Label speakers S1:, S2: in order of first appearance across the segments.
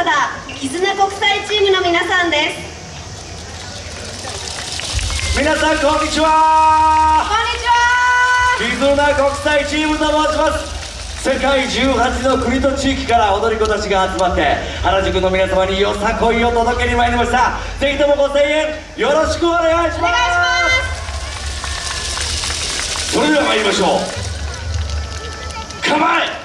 S1: サダー絆国際チームの皆さんです。
S2: 皆さんこんにちは。
S1: こんにちは。
S2: 絆国際チームと申します。世界18の国と地域から踊り子たちが集まって原宿の皆様によさこいを届けに参りました。ぜひともご声援よろしくお願いします。
S1: お願いします。
S2: それでは参りましょう。構え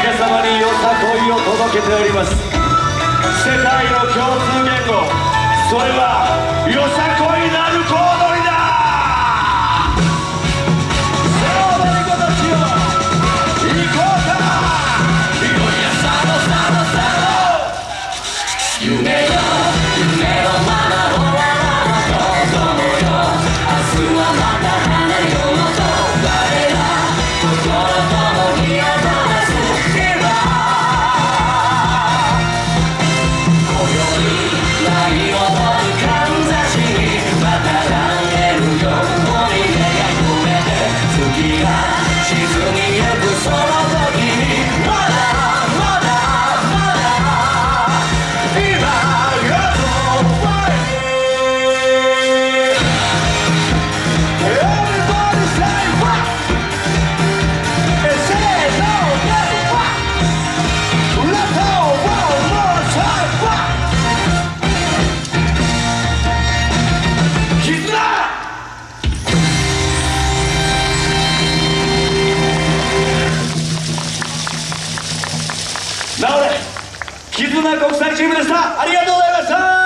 S2: 皆様によさこいを届けております。世界の共通言語。それはよさこいなる小踊りだ。立な国際チームでした。ありがとうございました。